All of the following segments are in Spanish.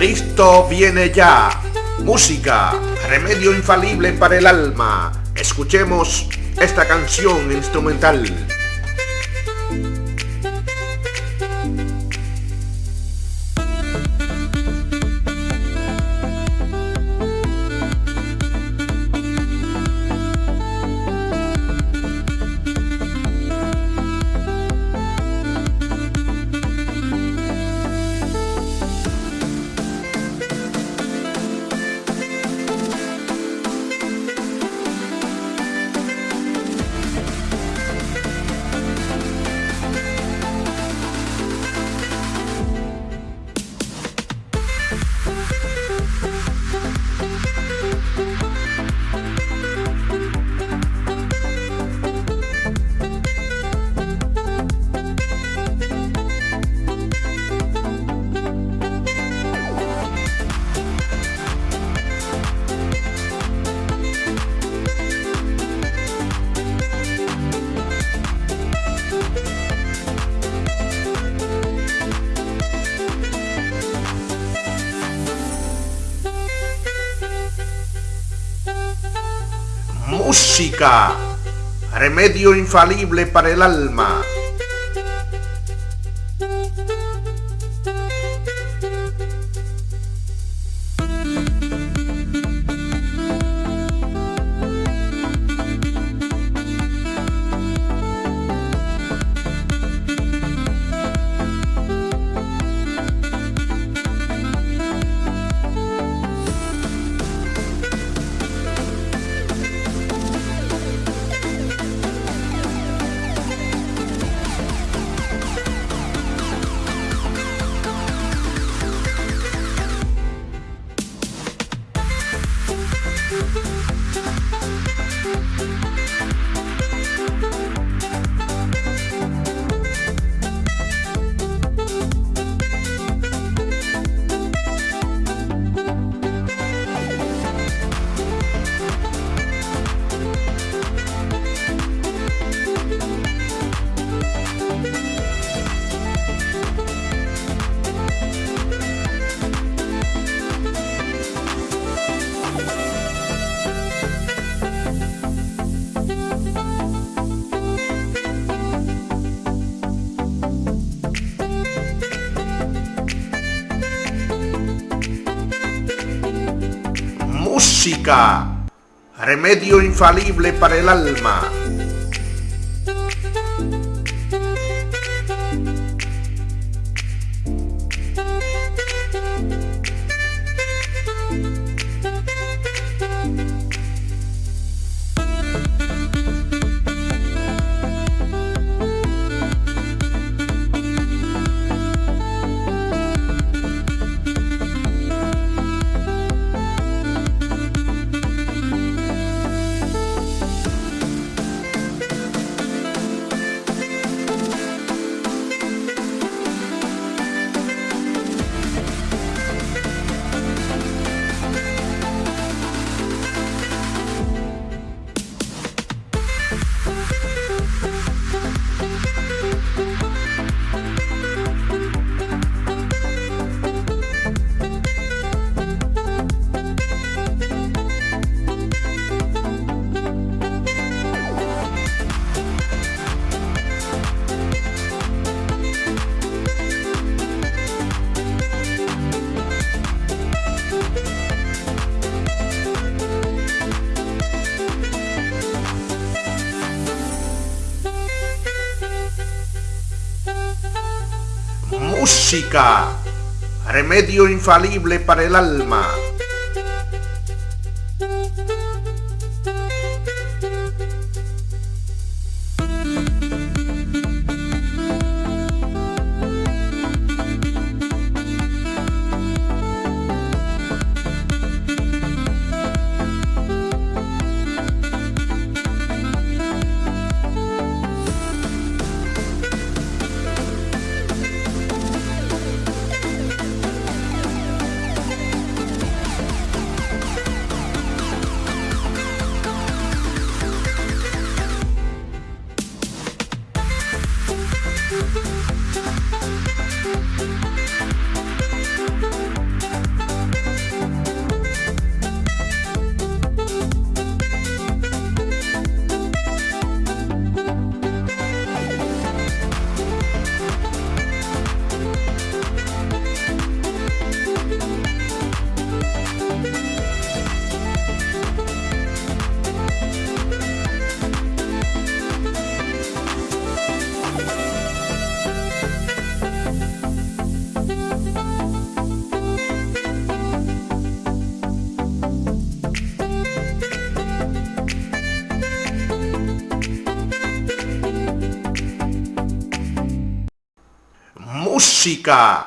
Cristo viene ya. Música, remedio infalible para el alma. Escuchemos esta canción instrumental. Remedio infalible para el alma. Música, remedio infalible para el alma. Música, remedio infalible para el alma. Música,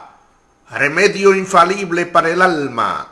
remedio infalible para el alma.